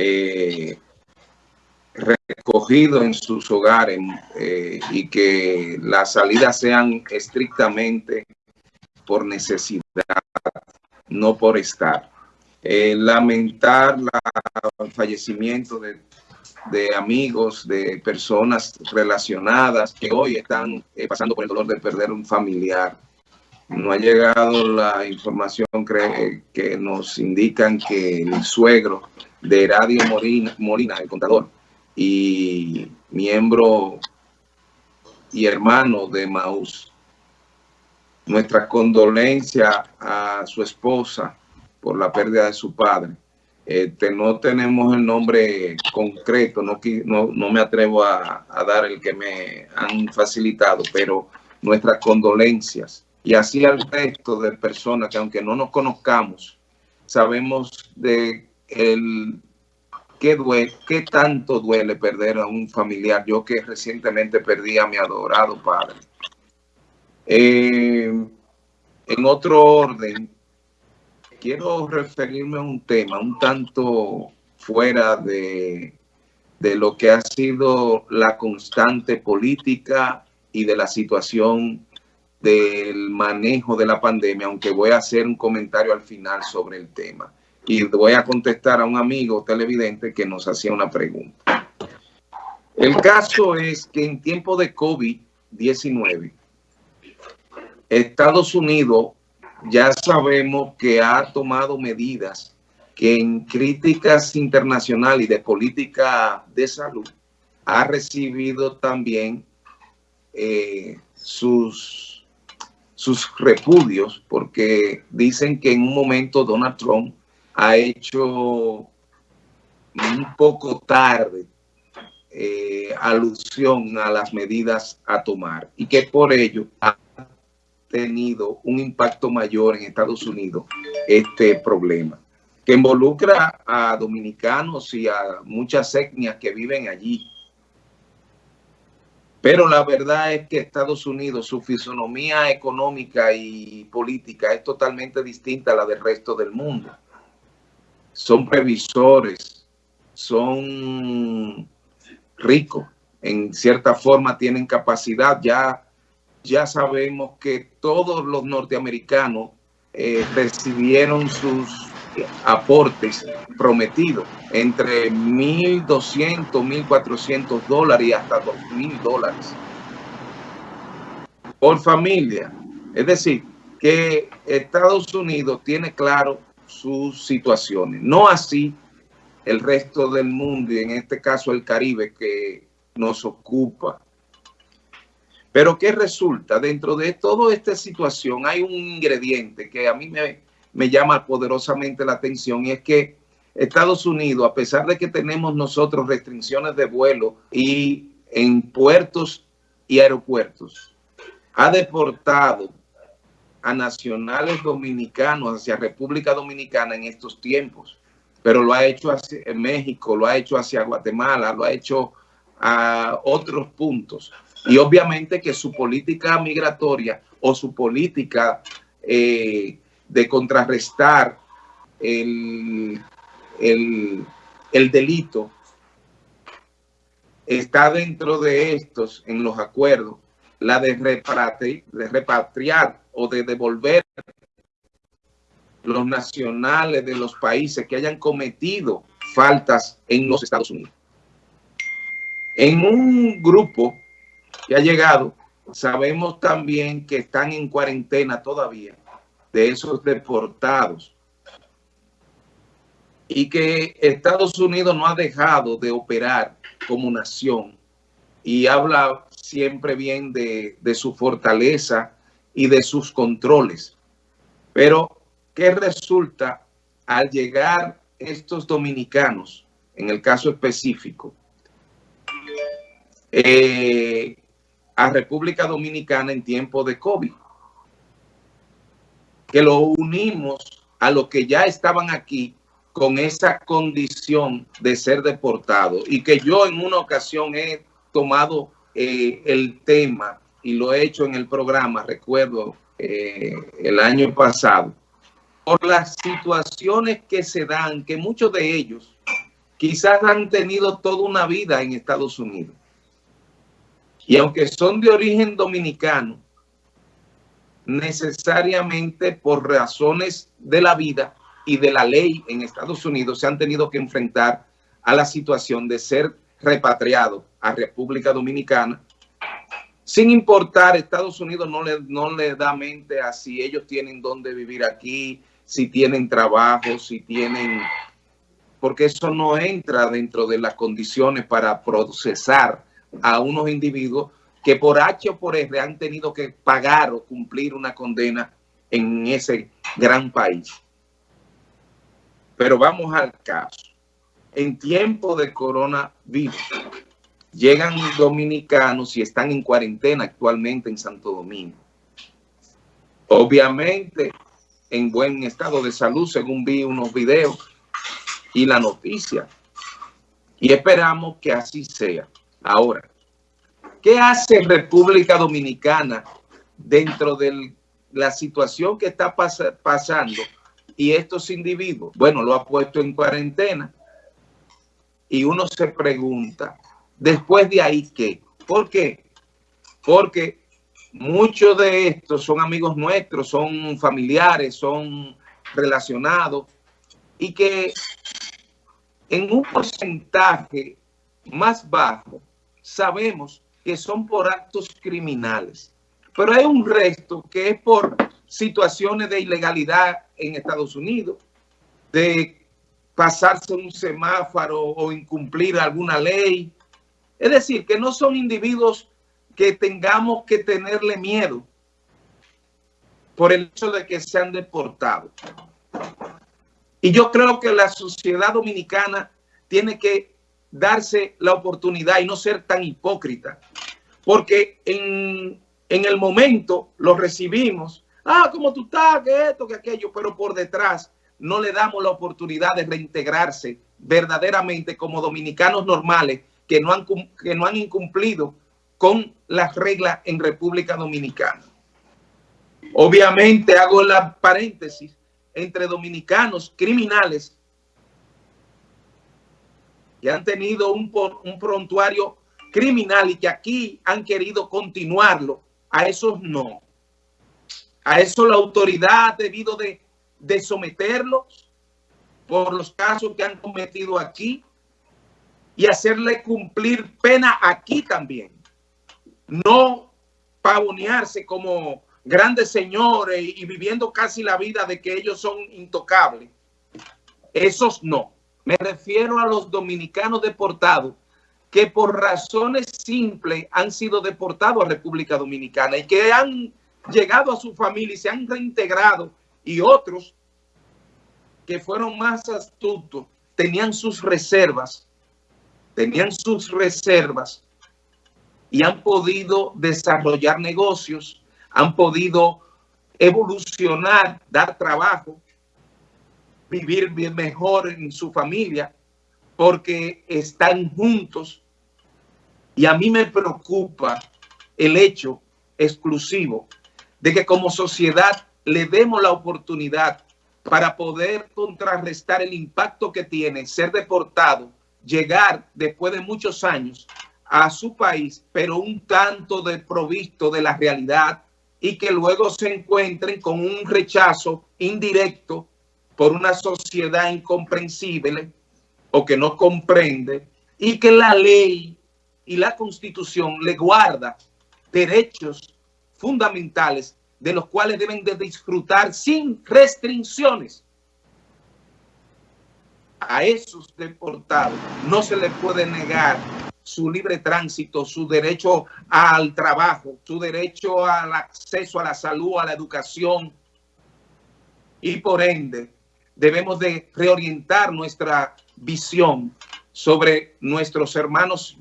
eh, recogidos en sus hogares eh, y que las salidas sean estrictamente por necesidad, no por estar. Eh, lamentar el fallecimiento de, de, amigos, de personas relacionadas que hoy están pasando por el dolor de perder un familiar. No ha llegado la información que nos indican que el suegro de Radio Molina el contador, y miembro y hermano de Maús. Nuestra condolencia a su esposa por la pérdida de su padre. Este, no tenemos el nombre concreto, no, no, me atrevo a, a, dar el que me han facilitado, pero nuestras condolencias. Y así al resto de personas que aunque no nos conozcamos, sabemos de el ¿Qué, duele, ¿Qué tanto duele perder a un familiar? Yo que recientemente perdí a mi adorado padre. Eh, en otro orden, quiero referirme a un tema un tanto fuera de, de lo que ha sido la constante política y de la situación del manejo de la pandemia, aunque voy a hacer un comentario al final sobre el tema y voy a contestar a un amigo televidente que nos hacía una pregunta. El caso es que en tiempo de COVID-19, Estados Unidos ya sabemos que ha tomado medidas que en críticas internacionales y de política de salud ha recibido también eh, sus, sus repudios porque dicen que en un momento Donald Trump ha hecho un poco tarde eh, alusión a las medidas a tomar y que por ello ha tenido un impacto mayor en Estados Unidos este problema, que involucra a dominicanos y a muchas etnias que viven allí. Pero la verdad es que Estados Unidos, su fisonomía económica y política es totalmente distinta a la del resto del mundo son previsores, son ricos, en cierta forma tienen capacidad. Ya, ya sabemos que todos los norteamericanos eh, recibieron sus aportes prometidos entre 1.200, 1.400 dólares y hasta 2.000 dólares por familia. Es decir, que Estados Unidos tiene claro sus situaciones. No así el resto del mundo y en este caso el Caribe que nos ocupa. Pero ¿qué resulta? Dentro de toda esta situación hay un ingrediente que a mí me, me llama poderosamente la atención y es que Estados Unidos, a pesar de que tenemos nosotros restricciones de vuelo y en puertos y aeropuertos, ha deportado a nacionales dominicanos hacia República Dominicana en estos tiempos, pero lo ha hecho hacia México, lo ha hecho hacia Guatemala, lo ha hecho a otros puntos. Y obviamente que su política migratoria o su política eh, de contrarrestar el, el, el delito está dentro de estos, en los acuerdos, la de, de repatriar o de devolver los nacionales de los países que hayan cometido faltas en los Estados Unidos. En un grupo que ha llegado, sabemos también que están en cuarentena todavía de esos deportados y que Estados Unidos no ha dejado de operar como nación y habla siempre bien de, de su fortaleza y de sus controles. Pero, ¿qué resulta al llegar estos dominicanos, en el caso específico, eh, a República Dominicana en tiempo de COVID? Que lo unimos a los que ya estaban aquí con esa condición de ser deportados y que yo en una ocasión he tomado eh, el tema y lo he hecho en el programa, recuerdo, eh, el año pasado, por las situaciones que se dan, que muchos de ellos quizás han tenido toda una vida en Estados Unidos. Y aunque son de origen dominicano, necesariamente por razones de la vida y de la ley en Estados Unidos se han tenido que enfrentar a la situación de ser repatriados a República Dominicana. Sin importar, Estados Unidos no le, no le da mente a si ellos tienen dónde vivir aquí, si tienen trabajo, si tienen... Porque eso no entra dentro de las condiciones para procesar a unos individuos que por H o por R han tenido que pagar o cumplir una condena en ese gran país. Pero vamos al caso. En tiempo de coronavirus, llegan dominicanos y están en cuarentena actualmente en Santo Domingo. Obviamente, en buen estado de salud, según vi unos videos y la noticia. Y esperamos que así sea. Ahora, ¿qué hace República Dominicana dentro de la situación que está pasando y estos individuos? Bueno, lo ha puesto en cuarentena y uno se pregunta, después de ahí, ¿qué? ¿Por qué? Porque muchos de estos son amigos nuestros, son familiares, son relacionados y que en un porcentaje más bajo sabemos que son por actos criminales. Pero hay un resto que es por situaciones de ilegalidad en Estados Unidos, de pasarse un semáforo o incumplir alguna ley. Es decir, que no son individuos que tengamos que tenerle miedo por el hecho de que sean deportados. Y yo creo que la sociedad dominicana tiene que darse la oportunidad y no ser tan hipócrita. Porque en, en el momento lo recibimos, ah, como tú estás, que esto, que aquello, pero por detrás no le damos la oportunidad de reintegrarse verdaderamente como dominicanos normales que no han, que no han incumplido con las reglas en República Dominicana. Obviamente hago la paréntesis entre dominicanos criminales que han tenido un, un prontuario criminal y que aquí han querido continuarlo, a esos no. A eso la autoridad ha debido de, de someterlos por los casos que han cometido aquí y hacerle cumplir pena aquí también. No pavonearse como grandes señores y viviendo casi la vida de que ellos son intocables. Esos no. Me refiero a los dominicanos deportados que por razones simples han sido deportados a República Dominicana y que han llegado a su familia y se han reintegrado y otros que fueron más astutos tenían sus reservas, tenían sus reservas y han podido desarrollar negocios, han podido evolucionar, dar trabajo vivir bien mejor en su familia porque están juntos. Y a mí me preocupa el hecho exclusivo de que como sociedad le demos la oportunidad para poder contrarrestar el impacto que tiene ser deportado, llegar después de muchos años a su país, pero un tanto desprovisto de la realidad y que luego se encuentren con un rechazo indirecto por una sociedad incomprensible o que no comprende y que la ley y la constitución le guarda derechos fundamentales de los cuales deben de disfrutar sin restricciones. A esos deportados no se les puede negar su libre tránsito, su derecho al trabajo, su derecho al acceso a la salud, a la educación y por ende debemos de reorientar nuestra visión sobre nuestros hermanos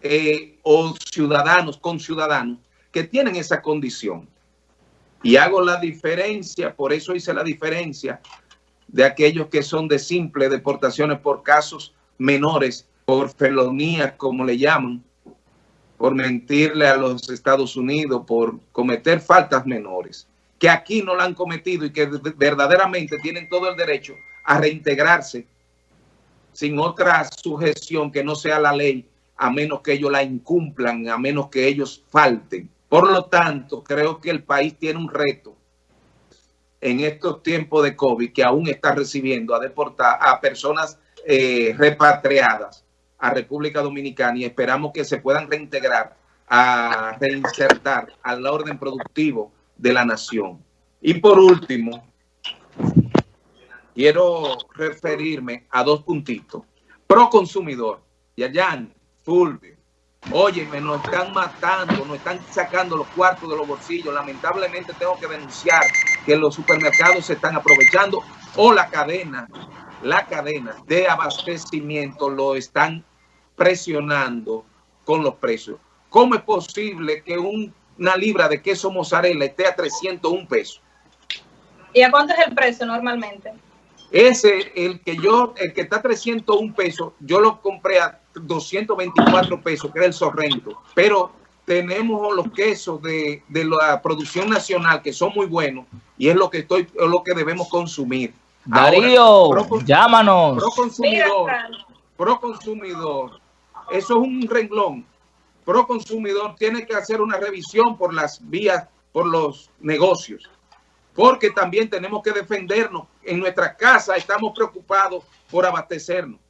eh, o ciudadanos, con ciudadanos que tienen esa condición. Y hago la diferencia, por eso hice la diferencia de aquellos que son de simple deportaciones por casos menores, por felonías, como le llaman, por mentirle a los Estados Unidos, por cometer faltas menores que aquí no la han cometido y que verdaderamente tienen todo el derecho a reintegrarse sin otra sujeción que no sea la ley, a menos que ellos la incumplan, a menos que ellos falten. Por lo tanto, creo que el país tiene un reto en estos tiempos de COVID que aún está recibiendo a deportar a personas eh, repatriadas a República Dominicana y esperamos que se puedan reintegrar a reinsertar al orden productivo de la nación. Y por último, quiero referirme a dos puntitos. Pro consumidor, Yayan, Fulvio, oye, me nos están matando, nos están sacando los cuartos de los bolsillos. Lamentablemente tengo que denunciar que los supermercados se están aprovechando o la cadena, la cadena de abastecimiento lo están presionando con los precios. ¿Cómo es posible que una libra de queso mozzarella esté a 301 pesos? ¿Y a cuánto es el precio normalmente? Ese, el que yo, el que está a 301 pesos, yo lo compré a 224 pesos, que era el Sorrento. Pero tenemos los quesos de, la producción nacional que son muy buenos y es lo que estoy, es lo que debemos consumir. Darío, llámanos. Pro consumidor, pro consumidor. Eso es un renglón. Pro consumidor tiene que hacer una revisión por las vías, por los negocios porque también tenemos que defendernos. En nuestra casa estamos preocupados por abastecernos.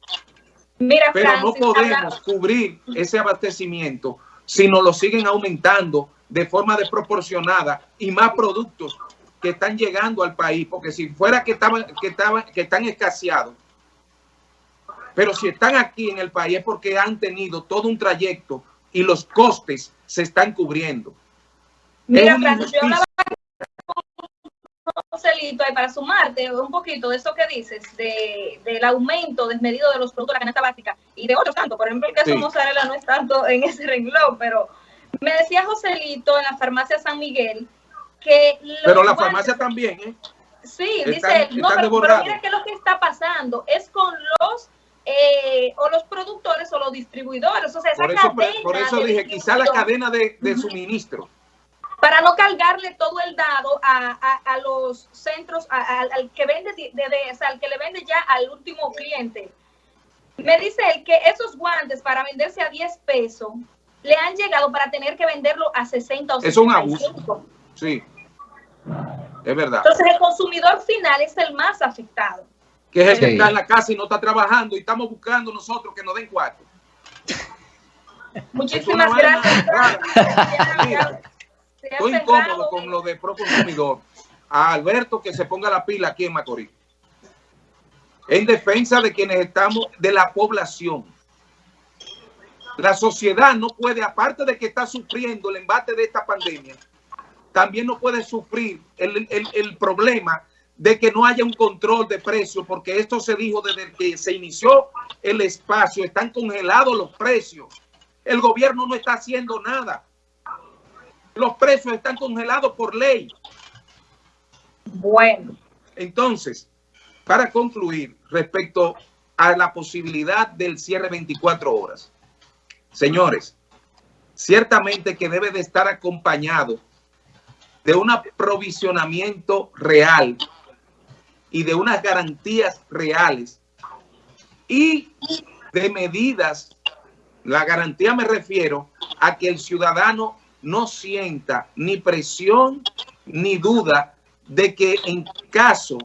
Mira, Pero no podemos cubrir ese abastecimiento si nos lo siguen aumentando de forma desproporcionada y más productos que están llegando al país, porque si fuera que estaban, que estaban, que están escaseados, pero si están aquí en el país es porque han tenido todo un trayecto y los costes se están cubriendo. Mira, Joselito, para sumarte un poquito de eso que dices, de, del aumento desmedido de los productos de la canasta básica y de otros tanto, por ejemplo, el queso mozzarella no es tanto en ese renglón, pero me decía Joselito en la farmacia San Miguel que... Pero la farmacia también, ¿eh? Sí, dice no, pero, mira que lo que está pasando es con los eh, o los productores o los distribuidores, o sea, esa por eso, Por eso dije, quizá la cadena de, de suministro para no cargarle todo el dado a, los centros, al que vende, de, o sea, al que le vende ya al último cliente. Me dice él que esos guantes para venderse a 10 pesos le han llegado para tener que venderlo a 60 o 65. Es un abuso. Sí, es verdad. Entonces el consumidor final es el más afectado. Que es el que está en la casa y no está trabajando y estamos buscando nosotros que nos den cuatro. Muchísimas gracias. Estoy incómodo con lo de pro consumidor. A Alberto que se ponga la pila aquí en Macorís. En defensa de quienes estamos, de la población. La sociedad no puede, aparte de que está sufriendo el embate de esta pandemia, también no puede sufrir el, el problema de que no haya un control de precios, porque esto se dijo desde que se inició el espacio, están congelados los precios. El gobierno no está haciendo nada. Los precios están congelados por ley. Bueno. Entonces, para concluir respecto a la posibilidad del cierre 24 horas. Señores, ciertamente que debe de estar acompañado de un aprovisionamiento real y de unas garantías reales y de medidas, la garantía me refiero a que el ciudadano no sienta ni presión ni duda de que en caso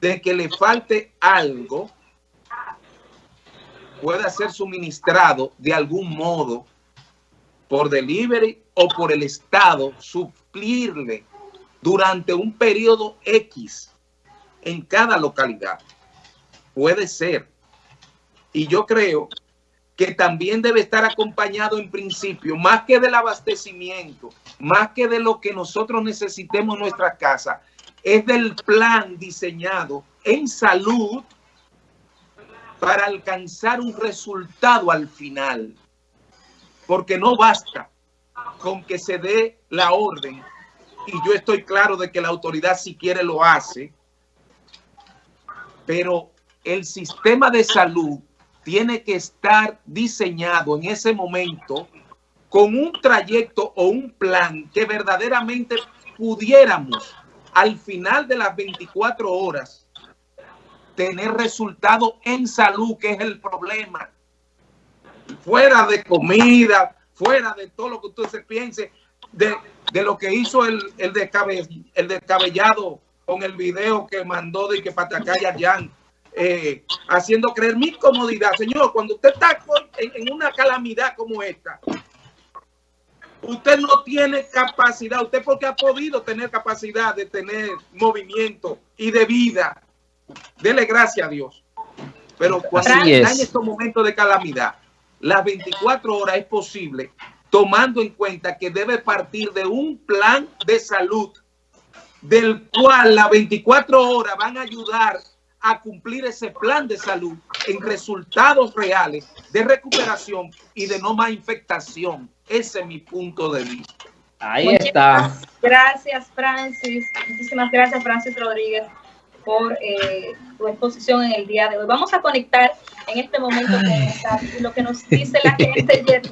de que le falte algo, pueda ser suministrado de algún modo por delivery o por el Estado, suplirle durante un periodo X en cada localidad. Puede ser. Y yo creo que también debe estar acompañado en principio, más que del abastecimiento, más que de lo que nosotros necesitemos en nuestra casa, es del plan diseñado en salud para alcanzar un resultado al final. Porque no basta con que se dé la orden, y yo estoy claro de que la autoridad si quiere lo hace, pero el sistema de salud tiene que estar diseñado en ese momento con un trayecto o un plan que verdaderamente pudiéramos al final de las 24 horas tener resultados en salud, que es el problema. Fuera de comida, fuera de todo lo que usted se piense, de, lo que hizo el, el, el descabellado con el video que mandó de que Patacaya eh, haciendo creer mi comodidad. Señor, cuando usted está en, una calamidad como esta, usted no tiene capacidad, usted porque ha podido tener capacidad de tener movimiento y de vida. Dele gracias a Dios. Pero cuando está en estos momentos de calamidad, las 24 horas es posible, tomando en cuenta que debe partir de un plan de salud del cual las 24 horas van a ayudar a cumplir ese plan de salud en resultados reales de recuperación y de no más infectación. Ese es mi punto de vista. Ahí está. Gracias, Francis. Muchísimas gracias, Francis Rodríguez, por eh, tu exposición en el día de hoy. Vamos a conectar en este momento con lo que nos dice la gente.